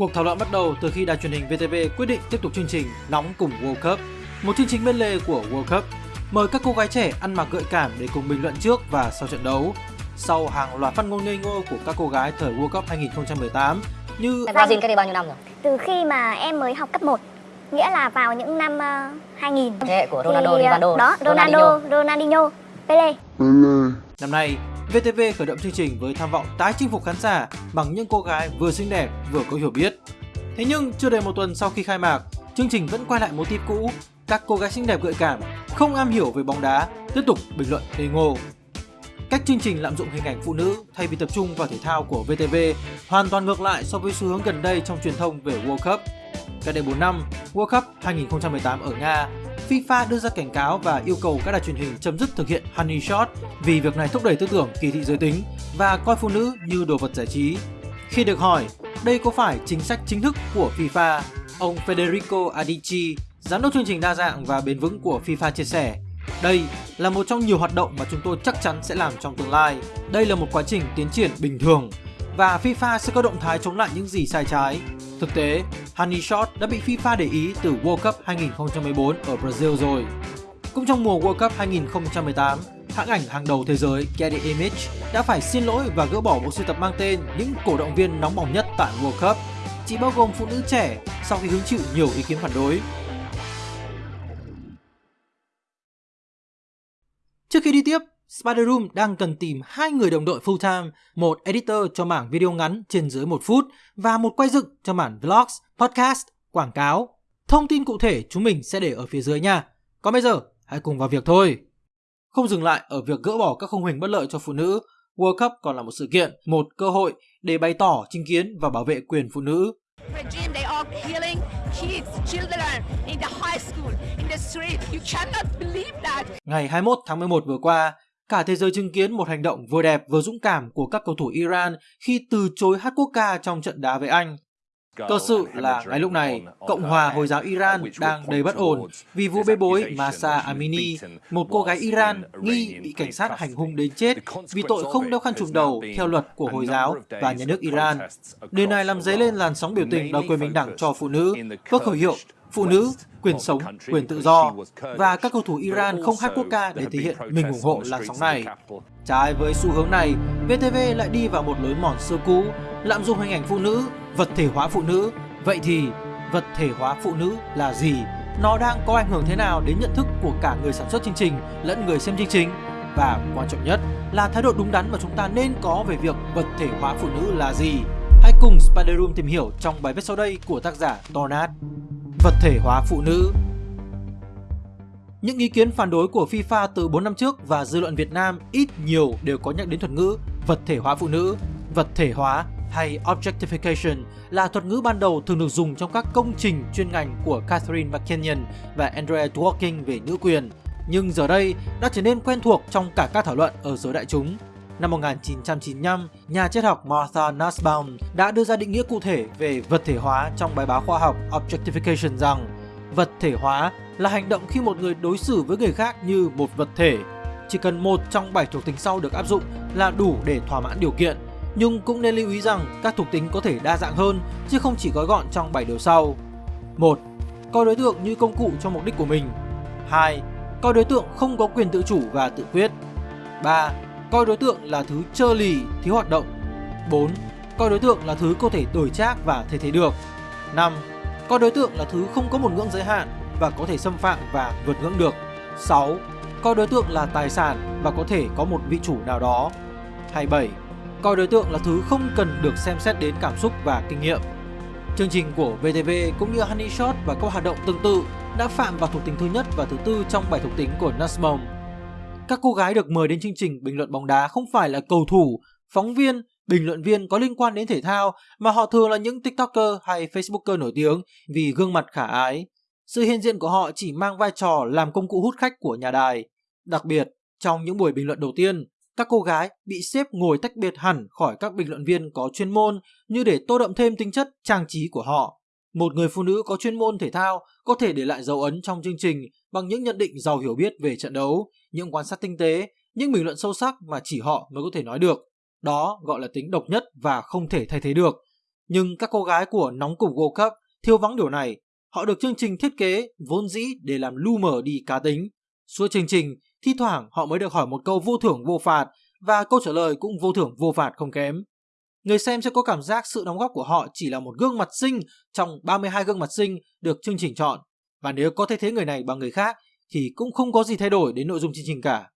Cuộc thảo luận bắt đầu từ khi đài truyền hình VTV quyết định tiếp tục chương trình Nóng cùng World Cup, một chương trình bên lề của World Cup. Mời các cô gái trẻ ăn mặc gợi cảm để cùng bình luận trước và sau trận đấu. Sau hàng loạt phát ngôn ngây ngô của các cô gái thời World Cup 2018 như Brazil cách đây bao nhiêu năm rồi? Từ khi mà em mới học cấp 1 Nghĩa là vào những năm uh, 2000 Thế hệ của Ronaldo, Thì, uh, Rivaldo, Đó, Ronaldo, Ronaldinho. Ronaldinho, Pele Năm nay, VTV khởi động chương trình với tham vọng tái chinh phục khán giả bằng những cô gái vừa xinh đẹp vừa có hiểu biết. Thế nhưng chưa đầy một tuần sau khi khai mạc, chương trình vẫn quay lại mô típ cũ. Các cô gái xinh đẹp gợi cảm, không am hiểu về bóng đá, tiếp tục bình luận ngây ngô. Cách chương trình lạm dụng hình ảnh phụ nữ thay vì tập trung vào thể thao của VTV hoàn toàn ngược lại so với xu hướng gần đây trong truyền thông về World Cup. Cách đây 4 năm, World Cup 2018 ở Nga, FIFA đưa ra cảnh cáo và yêu cầu các đài truyền hình chấm dứt thực hiện honey shot vì việc này thúc đẩy tư tưởng kỳ thị giới tính và coi phụ nữ như đồ vật giải trí. Khi được hỏi đây có phải chính sách chính thức của FIFA, ông Federico Adici, giám đốc chương trình đa dạng và bền vững của FIFA chia sẻ đây là một trong nhiều hoạt động mà chúng tôi chắc chắn sẽ làm trong tương lai. Đây là một quá trình tiến triển bình thường và FIFA sẽ có động thái chống lại những gì sai trái. Thực tế, Honey Shot đã bị FIFA để ý từ World Cup 2014 ở Brazil rồi. Cũng trong mùa World Cup 2018, hãng ảnh hàng đầu thế giới Getty Image đã phải xin lỗi và gỡ bỏ bộ sưu tập mang tên những cổ động viên nóng bỏng nhất tại World Cup, chỉ bao gồm phụ nữ trẻ sau khi hứng chịu nhiều ý kiến phản đối. Trước khi đi tiếp, Spider Room đang cần tìm hai người đồng đội full time, một editor cho mảng video ngắn trên dưới một phút và một quay dựng cho mảng vlogs, podcast, quảng cáo. Thông tin cụ thể chúng mình sẽ để ở phía dưới nha. Còn bây giờ, hãy cùng vào việc thôi. Không dừng lại ở việc gỡ bỏ các khung hình bất lợi cho phụ nữ, World Cup còn là một sự kiện, một cơ hội để bày tỏ chính kiến và bảo vệ quyền phụ nữ. kids the street you cannot believe that Ngày 21 tháng 11 vừa qua, cả thế giới chứng kiến một hành động vừa đẹp vừa dũng cảm của các cầu thủ Iran khi từ chối hát quốc ca trong trận đá với Anh. Cơ sự là ngay lúc này, Cộng hòa Hồi giáo Iran đang đầy bất ổn vì vụ bê bối Masa Amini, một cô gái Iran nghi bị cảnh sát hành hung đến chết vì tội không đeo khăn trùm đầu theo luật của Hồi giáo và nhà nước Iran. Điều này làm dấy lên làn sóng biểu tình đòi quyền bình đẳng cho phụ nữ, với khẩu hiệu phụ nữ, quyền sống, quyền tự do và các cầu thủ Iran không hát quốc ca để thể hiện mình ủng hộ làn sóng này. Trái với xu hướng này, VTV lại đi vào một lối mòn xưa cũ, lạm dụng hình ảnh phụ nữ, vật thể hóa phụ nữ. Vậy thì, vật thể hóa phụ nữ là gì? Nó đang có ảnh hưởng thế nào đến nhận thức của cả người sản xuất chương trình lẫn người xem chương trình? Và quan trọng nhất là thái độ đúng đắn mà chúng ta nên có về việc vật thể hóa phụ nữ là gì? Hãy cùng Spider Room tìm hiểu trong bài viết sau đây của tác giả Tornad. Vật thể hóa phụ nữ những ý kiến phản đối của FIFA từ 4 năm trước và dư luận Việt Nam ít nhiều đều có nhắc đến thuật ngữ vật thể hóa phụ nữ. Vật thể hóa hay objectification là thuật ngữ ban đầu thường được dùng trong các công trình chuyên ngành của Catherine McKinnon và Andrea Dworkin về nữ quyền, nhưng giờ đây đã trở nên quen thuộc trong cả các thảo luận ở giới đại chúng. Năm 1995, nhà triết học Martha Nussbaum đã đưa ra định nghĩa cụ thể về vật thể hóa trong bài báo khoa học Objectification rằng vật thể hóa là hành động khi một người đối xử với người khác như một vật thể. Chỉ cần một trong bảy thuộc tính sau được áp dụng là đủ để thỏa mãn điều kiện. Nhưng cũng nên lưu ý rằng các thuộc tính có thể đa dạng hơn chứ không chỉ gói gọn trong bảy điều sau. 1. Coi đối tượng như công cụ cho mục đích của mình. 2. Coi đối tượng không có quyền tự chủ và tự quyết. 3. Coi đối tượng là thứ trơ lì, thiếu hoạt động. 4. Coi đối tượng là thứ có thể đổi trác và thay thế được. 5. Coi đối tượng là thứ không có một ngưỡng giới hạn và có thể xâm phạm và vượt ngưỡng được. 6. Coi đối tượng là tài sản và có thể có một vị chủ nào đó. 27. Coi đối tượng là thứ không cần được xem xét đến cảm xúc và kinh nghiệm. Chương trình của VTV cũng như Honey Shot và các hoạt động tương tự đã phạm vào thuộc tính thứ nhất và thứ tư trong bảy thuộc tính của Nussbaum. Các cô gái được mời đến chương trình bình luận bóng đá không phải là cầu thủ, phóng viên, bình luận viên có liên quan đến thể thao mà họ thường là những TikToker hay Facebooker nổi tiếng vì gương mặt khả ái. Sự hiện diện của họ chỉ mang vai trò làm công cụ hút khách của nhà đài. Đặc biệt, trong những buổi bình luận đầu tiên, các cô gái bị xếp ngồi tách biệt hẳn khỏi các bình luận viên có chuyên môn như để tô đậm thêm tính chất trang trí của họ. Một người phụ nữ có chuyên môn thể thao có thể để lại dấu ấn trong chương trình bằng những nhận định giàu hiểu biết về trận đấu, những quan sát tinh tế, những bình luận sâu sắc mà chỉ họ mới có thể nói được. Đó gọi là tính độc nhất và không thể thay thế được. Nhưng các cô gái của nóng cục World Cup thiếu vắng điều này. Họ được chương trình thiết kế vốn dĩ để làm lu mờ đi cá tính. Suốt chương trình, thi thoảng họ mới được hỏi một câu vô thưởng vô phạt và câu trả lời cũng vô thưởng vô phạt không kém. Người xem sẽ có cảm giác sự đóng góp của họ chỉ là một gương mặt xinh trong 32 gương mặt xinh được chương trình chọn. Và nếu có thay thế người này bằng người khác thì cũng không có gì thay đổi đến nội dung chương trình cả.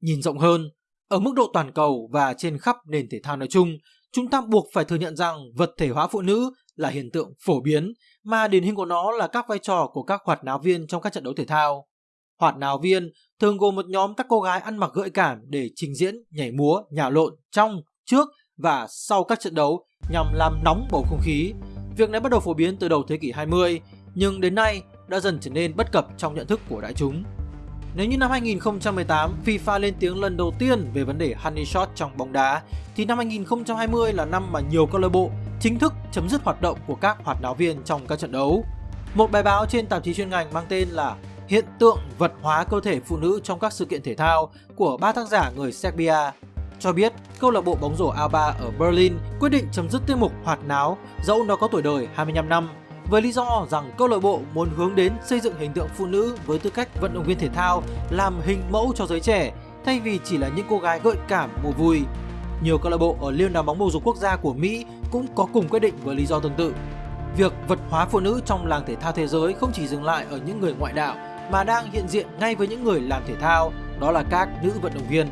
Nhìn rộng hơn, ở mức độ toàn cầu và trên khắp nền thể thao nói chung, chúng ta buộc phải thừa nhận rằng vật thể hóa phụ nữ là hiện tượng phổ biến, mà điển hình của nó là các vai trò của các hoạt náo viên trong các trận đấu thể thao. Hoạt náo viên thường gồm một nhóm các cô gái ăn mặc gợi cảm để trình diễn, nhảy múa, nhào lộn trong, trước và sau các trận đấu nhằm làm nóng bầu không khí. Việc này bắt đầu phổ biến từ đầu thế kỷ 20, nhưng đến nay đã dần trở nên bất cập trong nhận thức của đại chúng. Nếu như năm 2018 FIFA lên tiếng lần đầu tiên về vấn đề honey shot trong bóng đá, thì năm 2020 là năm mà nhiều câu lạc bộ chính thức chấm dứt hoạt động của các hoạt náo viên trong các trận đấu. Một bài báo trên tạp chí chuyên ngành mang tên là Hiện tượng vật hóa cơ thể phụ nữ trong các sự kiện thể thao của ba tác giả người Serbia cho biết câu lạc bộ bóng rổ Alba ở Berlin quyết định chấm dứt tiết mục hoạt náo dẫu nó có tuổi đời 25 năm với lý do rằng câu lạc bộ muốn hướng đến xây dựng hình tượng phụ nữ với tư cách vận động viên thể thao làm hình mẫu cho giới trẻ thay vì chỉ là những cô gái gợi cảm mùa vui. Nhiều câu lạc bộ ở Liên đoàn bóng bầu dục quốc gia của Mỹ cũng có cùng quyết định với lý do tương tự. Việc vật hóa phụ nữ trong làng thể thao thế giới không chỉ dừng lại ở những người ngoại đạo mà đang hiện diện ngay với những người làm thể thao, đó là các nữ vận động viên.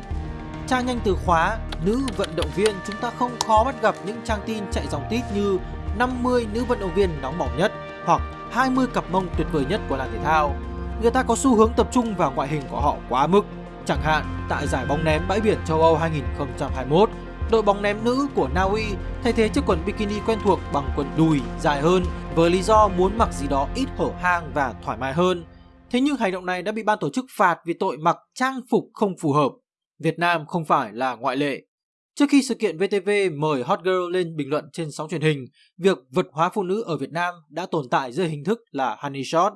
Tra nhanh từ khóa nữ vận động viên chúng ta không khó bắt gặp những trang tin chạy dòng tít như 50 nữ vận động viên nóng bỏng nhất hoặc 20 cặp mông tuyệt vời nhất của làng thể thao. Người ta có xu hướng tập trung vào ngoại hình của họ quá mức. Chẳng hạn tại giải bóng ném bãi biển châu Âu 2021, đội bóng ném nữ của Na Uy thay thế chiếc quần bikini quen thuộc bằng quần đùi dài hơn với lý do muốn mặc gì đó ít hở hang và thoải mái hơn. Thế nhưng hành động này đã bị ban tổ chức phạt vì tội mặc trang phục không phù hợp. Việt Nam không phải là ngoại lệ. Trước khi sự kiện VTV mời Hot Girl lên bình luận trên sóng truyền hình, việc vật hóa phụ nữ ở Việt Nam đã tồn tại dưới hình thức là honey shot.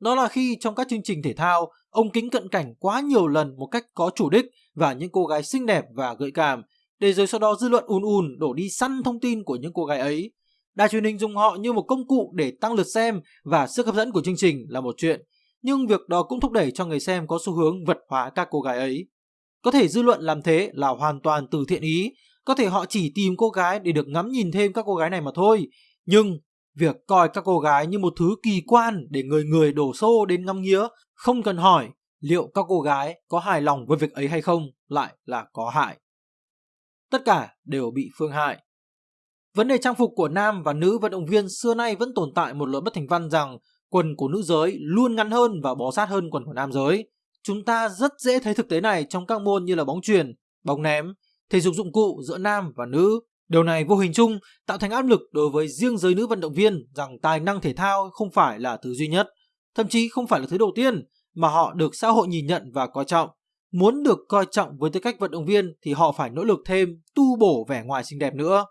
Đó là khi trong các chương trình thể thao, ông kính cận cảnh quá nhiều lần một cách có chủ đích và những cô gái xinh đẹp và gợi cảm, để rồi sau đó dư luận ùn ùn đổ đi săn thông tin của những cô gái ấy. Đài truyền hình dùng họ như một công cụ để tăng lượt xem và sức hấp dẫn của chương trình là một chuyện, nhưng việc đó cũng thúc đẩy cho người xem có xu hướng vật hóa các cô gái ấy. Có thể dư luận làm thế là hoàn toàn từ thiện ý, có thể họ chỉ tìm cô gái để được ngắm nhìn thêm các cô gái này mà thôi. Nhưng việc coi các cô gái như một thứ kỳ quan để người người đổ xô đến ngắm nghía, không cần hỏi liệu các cô gái có hài lòng với việc ấy hay không lại là có hại. Tất cả đều bị phương hại. Vấn đề trang phục của nam và nữ vận động viên xưa nay vẫn tồn tại một lỗi bất thành văn rằng quần của nữ giới luôn ngắn hơn và bó sát hơn quần của nam giới. Chúng ta rất dễ thấy thực tế này trong các môn như là bóng chuyền, bóng ném, thể dục dụng cụ giữa nam và nữ. Điều này vô hình chung tạo thành áp lực đối với riêng giới nữ vận động viên rằng tài năng thể thao không phải là thứ duy nhất, thậm chí không phải là thứ đầu tiên mà họ được xã hội nhìn nhận và coi trọng. Muốn được coi trọng với tư cách vận động viên thì họ phải nỗ lực thêm, tu bổ vẻ ngoài xinh đẹp nữa.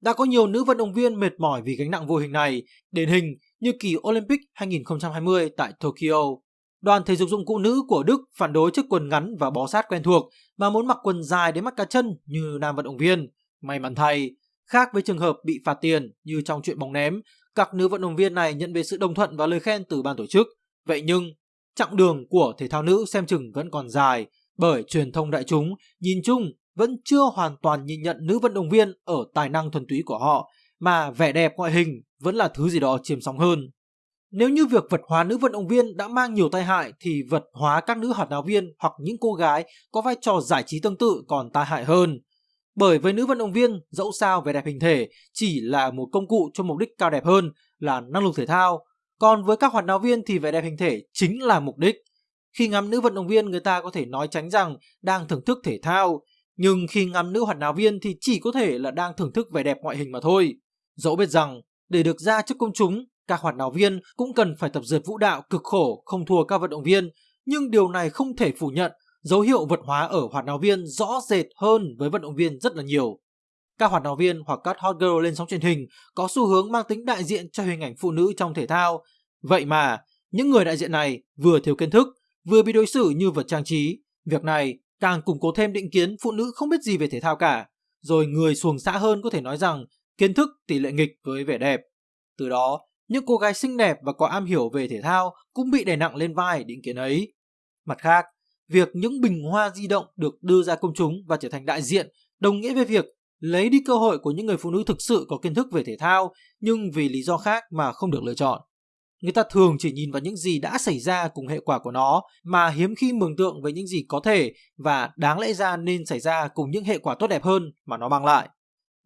Đã có nhiều nữ vận động viên mệt mỏi vì gánh nặng vô hình này, điển hình như kỳ Olympic 2020 tại Tokyo. Đoàn thể dục dụng cụ nữ của Đức phản đối chiếc quần ngắn và bó sát quen thuộc mà muốn mặc quần dài đến mắt cá chân như nam vận động viên. May mắn thay, khác với trường hợp bị phạt tiền như trong chuyện bóng ném, các nữ vận động viên này nhận về sự đồng thuận và lời khen từ ban tổ chức. Vậy nhưng, chặng đường của thể thao nữ xem chừng vẫn còn dài bởi truyền thông đại chúng nhìn chung vẫn chưa hoàn toàn nhìn nhận nữ vận động viên ở tài năng thuần túy của họ mà vẻ đẹp ngoại hình vẫn là thứ gì đó chiếm sóng hơn. Nếu như việc vật hóa nữ vận động viên đã mang nhiều tai hại thì vật hóa các nữ hoạt náo viên hoặc những cô gái có vai trò giải trí tương tự còn tai hại hơn. Bởi với nữ vận động viên, dẫu sao vẻ đẹp hình thể chỉ là một công cụ cho mục đích cao đẹp hơn là năng lực thể thao. Còn với các hoạt náo viên thì vẻ đẹp hình thể chính là mục đích. Khi ngắm nữ vận động viên người ta có thể nói tránh rằng đang thưởng thức thể thao, nhưng khi ngắm nữ hoạt náo viên thì chỉ có thể là đang thưởng thức vẻ đẹp ngoại hình mà thôi. Dẫu biết rằng để được ra trước công chúng các hoạt náo viên cũng cần phải tập dượt vũ đạo cực khổ không thua các vận động viên, nhưng điều này không thể phủ nhận dấu hiệu vật hóa ở hoạt náo viên rõ rệt hơn với vận động viên rất là nhiều. Các hoạt náo viên hoặc các hot girl lên sóng truyền hình có xu hướng mang tính đại diện cho hình ảnh phụ nữ trong thể thao. Vậy mà, những người đại diện này vừa thiếu kiến thức, vừa bị đối xử như vật trang trí. Việc này càng củng cố thêm định kiến phụ nữ không biết gì về thể thao cả. Rồi người xuồng xã hơn có thể nói rằng kiến thức tỷ lệ nghịch với vẻ đẹp. Từ đó, những cô gái xinh đẹp và có am hiểu về thể thao cũng bị đè nặng lên vai định kiến ấy. Mặt khác, việc những bình hoa di động được đưa ra công chúng và trở thành đại diện đồng nghĩa với việc lấy đi cơ hội của những người phụ nữ thực sự có kiến thức về thể thao nhưng vì lý do khác mà không được lựa chọn. Người ta thường chỉ nhìn vào những gì đã xảy ra cùng hệ quả của nó mà hiếm khi mường tượng về những gì có thể và đáng lẽ ra nên xảy ra cùng những hệ quả tốt đẹp hơn mà nó mang lại.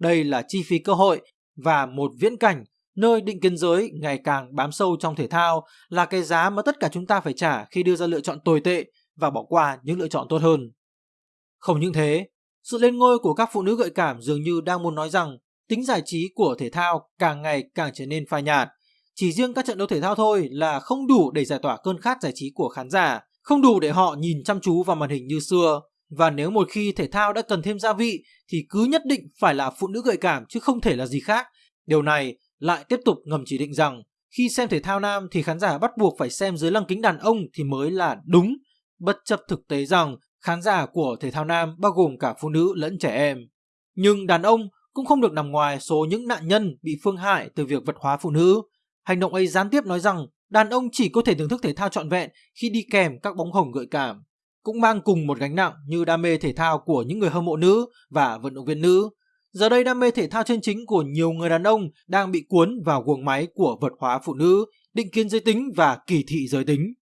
Đây là chi phí cơ hội và một viễn cảnh nơi định kiến giới ngày càng bám sâu trong thể thao là cái giá mà tất cả chúng ta phải trả khi đưa ra lựa chọn tồi tệ và bỏ qua những lựa chọn tốt hơn. Không những thế, sự lên ngôi của các phụ nữ gợi cảm dường như đang muốn nói rằng tính giải trí của thể thao càng ngày càng trở nên phai nhạt. Chỉ riêng các trận đấu thể thao thôi là không đủ để giải tỏa cơn khát giải trí của khán giả, không đủ để họ nhìn chăm chú vào màn hình như xưa. Và nếu một khi thể thao đã cần thêm gia vị thì cứ nhất định phải là phụ nữ gợi cảm chứ không thể là gì khác. Điều này lại tiếp tục ngầm chỉ định rằng khi xem thể thao nam thì khán giả bắt buộc phải xem dưới lăng kính đàn ông thì mới là đúng, bất chấp thực tế rằng khán giả của thể thao nam bao gồm cả phụ nữ lẫn trẻ em. Nhưng đàn ông cũng không được nằm ngoài số những nạn nhân bị phương hại từ việc vật hóa phụ nữ. Hành động ấy gián tiếp nói rằng đàn ông chỉ có thể thưởng thức thể thao trọn vẹn khi đi kèm các bóng hồng gợi cảm, cũng mang cùng một gánh nặng như đam mê thể thao của những người hâm mộ nữ và vận động viên nữ. Giờ đây đam mê thể thao chân chính của nhiều người đàn ông đang bị cuốn vào guồng máy của vật hóa phụ nữ, định kiến giới tính và kỳ thị giới tính.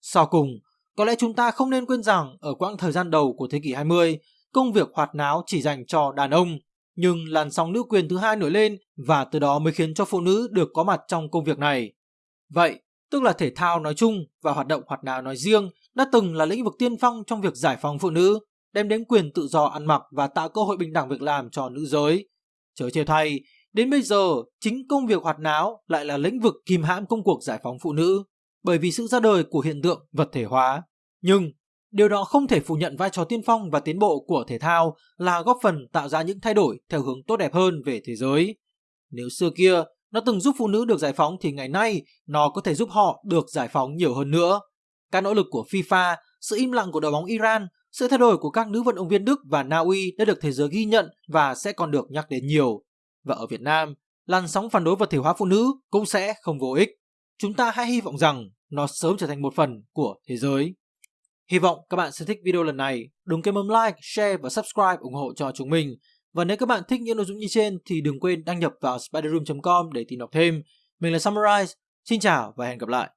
Sau cùng, có lẽ chúng ta không nên quên rằng ở quãng thời gian đầu của thế kỷ 20, công việc hoạt náo chỉ dành cho đàn ông, nhưng làn sóng nữ quyền thứ hai nổi lên và từ đó mới khiến cho phụ nữ được có mặt trong công việc này. Vậy, tức là thể thao nói chung và hoạt động hoạt náo nói riêng đã từng là lĩnh vực tiên phong trong việc giải phóng phụ nữ, đem đến quyền tự do ăn mặc và tạo cơ hội bình đẳng việc làm cho nữ giới. Chớ chê thay, đến bây giờ, chính công việc hoạt náo lại là lĩnh vực kìm hãm công cuộc giải phóng phụ nữ bởi vì sự ra đời của hiện tượng vật thể hóa. Nhưng điều đó không thể phủ nhận vai trò tiên phong và tiến bộ của thể thao là góp phần tạo ra những thay đổi theo hướng tốt đẹp hơn về thế giới. Nếu xưa kia nó từng giúp phụ nữ được giải phóng thì ngày nay nó có thể giúp họ được giải phóng nhiều hơn nữa. Các nỗ lực của FIFA, sự im lặng của đội bóng Iran, sự thay đổi của các nữ vận động viên Đức và Na Uy đã được thế giới ghi nhận và sẽ còn được nhắc đến nhiều. Và ở Việt Nam, làn sóng phản đối vật thể hóa phụ nữ cũng sẽ không vô ích. Chúng ta hãy hy vọng rằng nó sớm trở thành một phần của thế giới. Hy vọng các bạn sẽ thích video lần này. Đừng quên bấm like, share và subscribe ủng hộ cho chúng mình. Và nếu các bạn thích những nội dung như trên thì đừng quên đăng nhập vào spiderroom.com để tìm đọc thêm. Mình là Summarize. Xin chào và hẹn gặp lại.